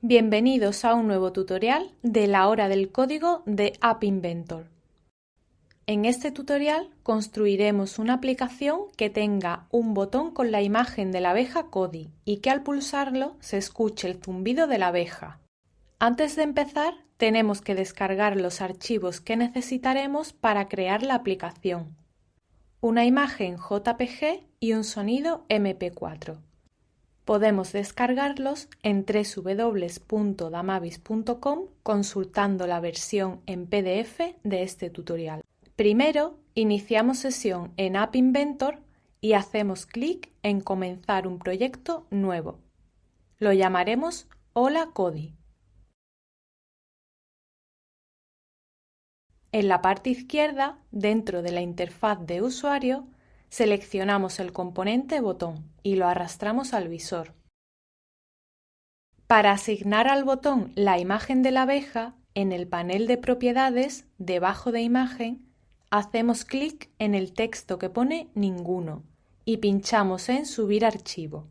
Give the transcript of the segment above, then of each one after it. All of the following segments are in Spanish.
Bienvenidos a un nuevo tutorial de la hora del código de App Inventor. En este tutorial construiremos una aplicación que tenga un botón con la imagen de la abeja Cody y que al pulsarlo se escuche el zumbido de la abeja. Antes de empezar tenemos que descargar los archivos que necesitaremos para crear la aplicación. Una imagen JPG y un sonido MP4. Podemos descargarlos en www.damavis.com consultando la versión en PDF de este tutorial. Primero, iniciamos sesión en App Inventor y hacemos clic en Comenzar un proyecto nuevo. Lo llamaremos Hola Cody. En la parte izquierda, dentro de la interfaz de usuario, seleccionamos el componente botón y lo arrastramos al visor. Para asignar al botón la imagen de la abeja, en el panel de propiedades, debajo de imagen, hacemos clic en el texto que pone Ninguno y pinchamos en Subir archivo.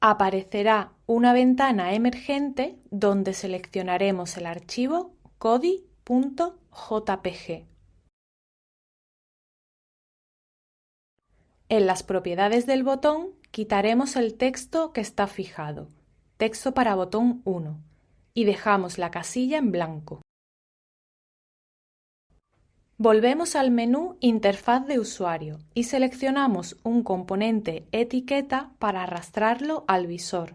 Aparecerá una ventana emergente donde seleccionaremos el archivo codi.jpg. En las propiedades del botón quitaremos el texto que está fijado, texto para botón 1, y dejamos la casilla en blanco. Volvemos al menú Interfaz de usuario y seleccionamos un componente etiqueta para arrastrarlo al visor.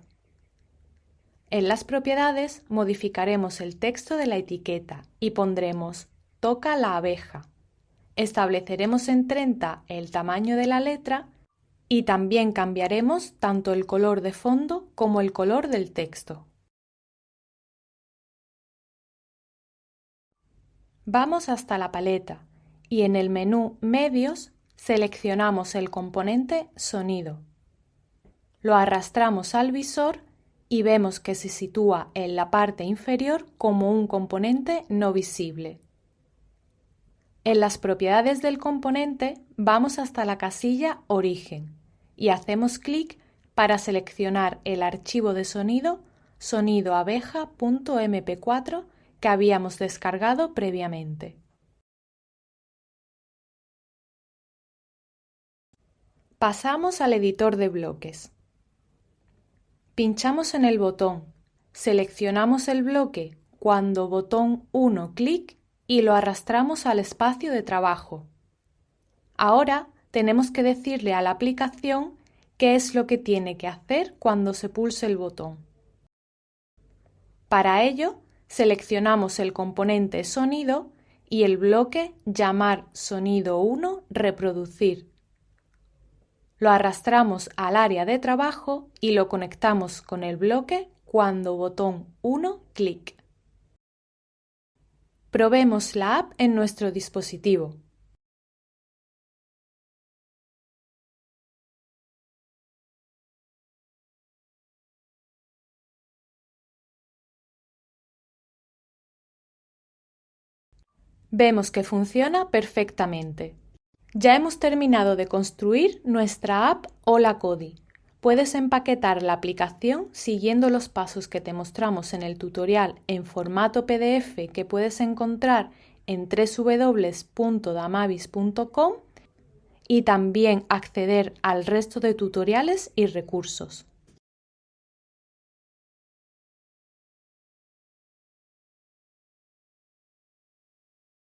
En las propiedades modificaremos el texto de la etiqueta y pondremos Toca la abeja Estableceremos en 30 el tamaño de la letra y también cambiaremos tanto el color de fondo como el color del texto. Vamos hasta la paleta y en el menú Medios seleccionamos el componente Sonido. Lo arrastramos al visor y vemos que se sitúa en la parte inferior como un componente no visible. En las propiedades del componente vamos hasta la casilla Origen y hacemos clic para seleccionar el archivo de sonido sonidoabeja.mp4 que habíamos descargado previamente. Pasamos al editor de bloques. Pinchamos en el botón, seleccionamos el bloque cuando botón 1 clic y lo arrastramos al espacio de trabajo. Ahora tenemos que decirle a la aplicación qué es lo que tiene que hacer cuando se pulse el botón. Para ello, seleccionamos el componente sonido y el bloque llamar sonido 1 reproducir. Lo arrastramos al área de trabajo y lo conectamos con el bloque cuando botón 1 clic. Probemos la app en nuestro dispositivo. Vemos que funciona perfectamente. Ya hemos terminado de construir nuestra app Hola Cody. Puedes empaquetar la aplicación siguiendo los pasos que te mostramos en el tutorial en formato PDF que puedes encontrar en www.damavis.com y también acceder al resto de tutoriales y recursos.